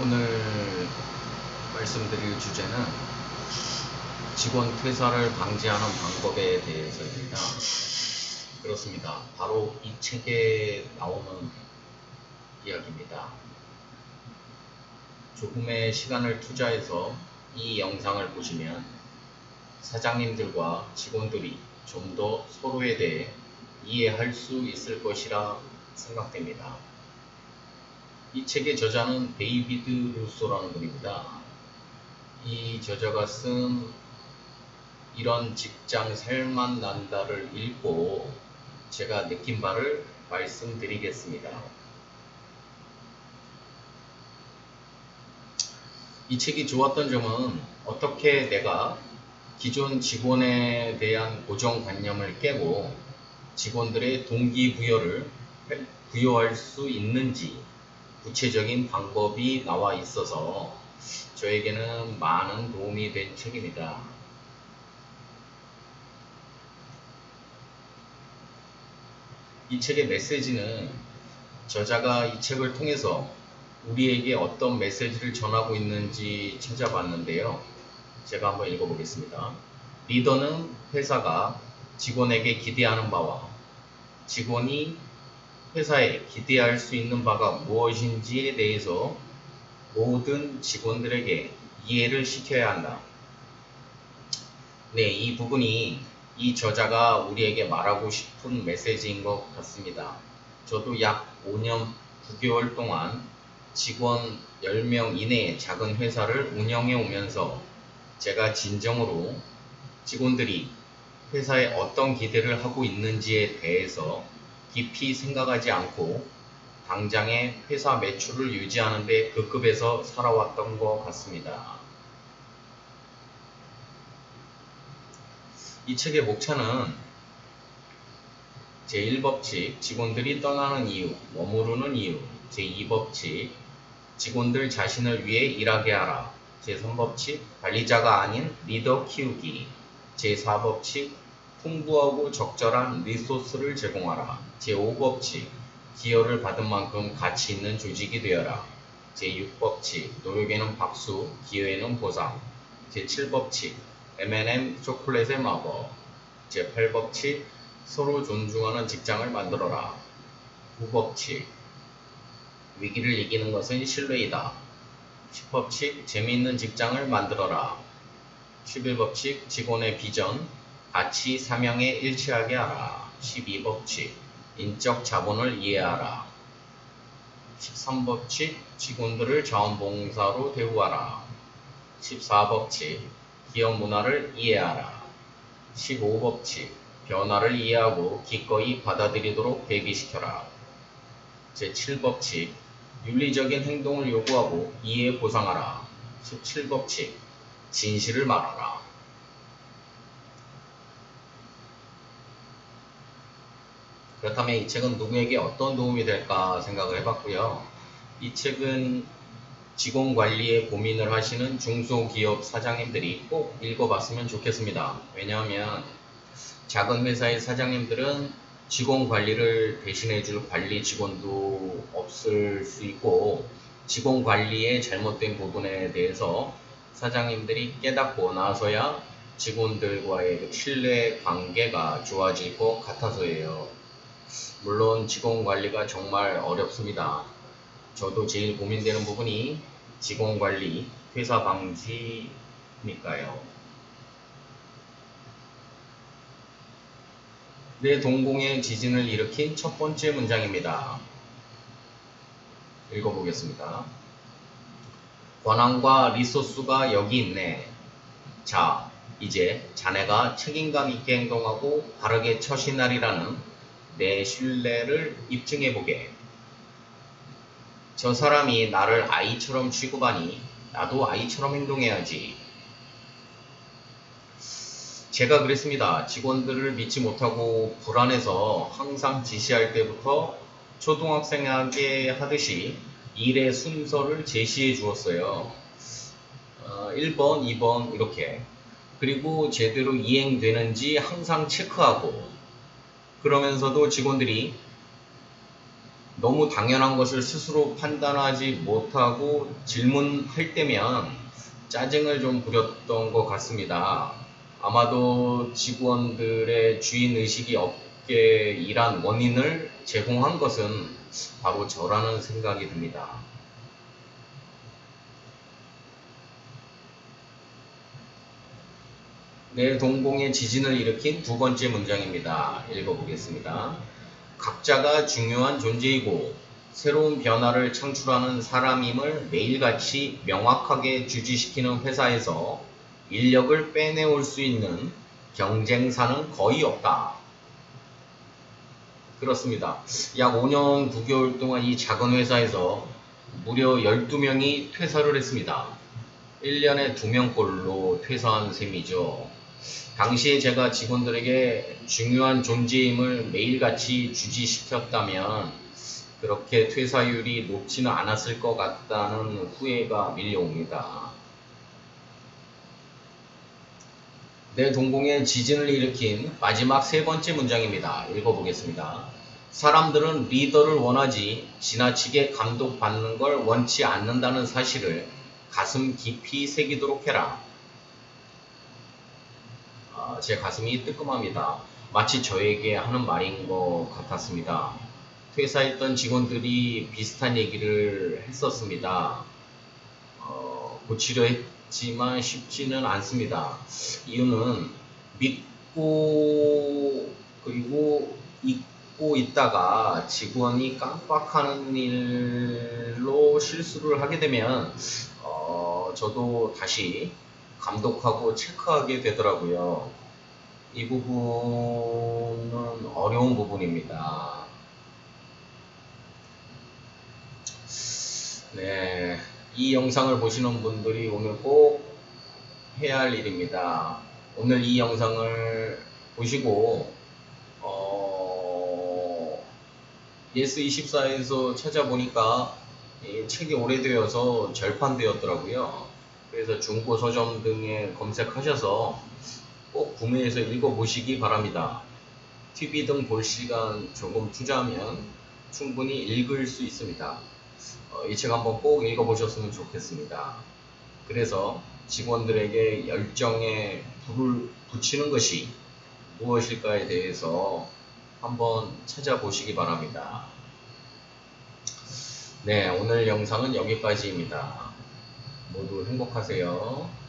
오늘 말씀드릴 주제는 직원 퇴사를 방지하는 방법에 대해서입니다. 그렇습니다. 바로 이 책에 나오는 이야기입니다. 조금의 시간을 투자해서 이 영상을 보시면 사장님들과 직원들이 좀 더 서로에 대해 이해할 수 있을 것이라 생각됩니다. 이 책의 저자는 데이비드 루소라는 분입니다. 이 저자가 쓴 이런 직장 살맛 난다를 읽고 제가 느낀 바를 말씀드리겠습니다. 이 책이 좋았던 점은 어떻게 내가 기존 직원에 대한 고정관념을 깨고 직원들의 동기부여를 부여할 수 있는지 구체적인 방법이 나와 있어서 저에게는 많은 도움이 된 책입니다. 이 책의 메시지는 저자가 이 책을 통해서 우리에게 어떤 메시지를 전하고 있는지 찾아봤는데요. 제가 한번 읽어보겠습니다. 리더는 회사가 직원에게 기대하는 바와 직원이 회사에 기대할 수 있는 바가 무엇인지에 대해서 모든 직원들에게 이해를 시켜야 한다. 네, 이 부분이 이 저자가 우리에게 말하고 싶은 메시지인 것 같습니다. 저도 약 5년 9개월 동안 직원 10명 이내의 작은 회사를 운영해 오면서 제가 진정으로 직원들이 회사에 어떤 기대를 하고 있는지에 대해서 깊이 생각하지 않고 당장의 회사 매출을 유지하는데 그 급에서 살아왔던 것 같습니다. 이 책의 목차는 제1법칙 직원들이 떠나는 이유, 머무르는 이유, 제2법칙 직원들 자신을 위해 일하게 하라, 제3법칙 관리자가 아닌 리더 키우기, 제4법칙 풍부하고 적절한 리소스를 제공하라. 제5법칙 기여를 받은 만큼 가치 있는 조직이 되어라. 제6법칙 노력에는 박수, 기여에는 보상. 제7법칙 M&M 초콜릿의 마법. 제8법칙 서로 존중하는 직장을 만들어라. 9법칙 위기를 이기는 것은 신뢰이다. 10법칙 재미있는 직장을 만들어라. 11법칙 직원의 비전, 가치 사명에 일치하게 하라. 12법칙 인적 자본을 이해하라. 13법칙 직원들을 자원봉사로 대우하라. 14법칙 기업 문화를 이해하라. 15법칙 변화를 이해하고 기꺼이 받아들이도록 대기시켜라. 제7법칙 윤리적인 행동을 요구하고 이해 보상하라. 17법칙 진실을 말하라. 그렇다면 이 책은 누구에게 어떤 도움이 될까 생각을 해봤고요. 이 책은 직원 관리에 고민을 하시는 중소기업 사장님들이 꼭 읽어봤으면 좋겠습니다. 왜냐하면 작은 회사의 사장님들은 직원 관리를 대신해줄 관리 직원도 없을 수 있고 직원 관리의 잘못된 부분에 대해서 사장님들이 깨닫고 나서야 직원들과의 신뢰 관계가 좋아질 것 같아서예요. 물론 직원 관리가 정말 어렵습니다. 저도 제일 고민되는 부분이 직원 관리, 퇴사 방지니까요. 내 동공의 지진을 일으킨 첫 번째 문장입니다. 읽어보겠습니다. 권한과 리소스가 여기 있네. 자, 이제 자네가 책임감 있게 행동하고 바르게 처신하리라는 내 신뢰를 입증해보게. 저 사람이 나를 아이처럼 취급하니 나도 아이처럼 행동해야지. 제가 그랬습니다. 직원들을 믿지 못하고 불안해서 항상 지시할 때부터 초등학생에게 하듯이 일의 순서를 제시해 주었어요. 어, 1번, 2번 이렇게. 그리고 제대로 이행되는지 항상 체크하고 그러면서도 직원들이 너무 당연한 것을 스스로 판단하지 못하고 질문할 때면 짜증을 좀 부렸던 것 같습니다. 아마도 직원들의 주인 의식이 없게 일한 원인을 제공한 것은 바로 저라는 생각이 듭니다. 내 동공의 지진을 일으킨 두 번째 문장입니다. 읽어보겠습니다. 각자가 중요한 존재이고 새로운 변화를 창출하는 사람임을 매일같이 명확하게 주지시키는 회사에서 인력을 빼내올 수 있는 경쟁사는 거의 없다. 그렇습니다. 약 5년 9개월 동안 이 작은 회사에서 무려 12명이 퇴사를 했습니다. 1년에 2명꼴로 퇴사한 셈이죠. 당시에 제가 직원들에게 중요한 존재임을 매일같이 주지시켰다면 그렇게 퇴사율이 높지는 않았을 것 같다는 후회가 밀려옵니다. 내 동공에 지진을 일으킨 마지막 세 번째 문장입니다. 읽어보겠습니다. 사람들은 리더를 원하지 지나치게 감독받는 걸 원치 않는다는 사실을 가슴 깊이 새기도록 해라. 아, 제 가슴이 뜨끔합니다. 마치 저에게 하는 말인 것 같았습니다. 퇴사했던 직원들이 비슷한 얘기를 했었습니다. 어, 고치려 했지만 쉽지는 않습니다. 이유는 믿고 그리고 잊고 있다가 직원이 깜빡하는 일로 실수를 하게 되면 어, 저도 다시 감독하고 체크하게 되더라고요. 이 부분은 어려운 부분입니다. 네, 이 영상을 보시는 분들이 오늘 꼭 해야 할 일입니다. 오늘 이 영상을 보시고 어, 예스24에서 찾아보니까 이 책이 오래되어서 절판되었더라고요. 그래서 중고 서점 등에 검색하셔서 꼭 구매해서 읽어보시기 바랍니다. TV 등 볼 시간 조금 투자하면 충분히 읽을 수 있습니다. 어, 이책 한번 꼭 읽어보셨으면 좋겠습니다. 그래서 직원들에게 열정에 불을 붙이는 것이 무엇일까에 대해서 한번 찾아보시기 바랍니다. 네, 오늘 영상은 여기까지입니다. 모두 행복하세요.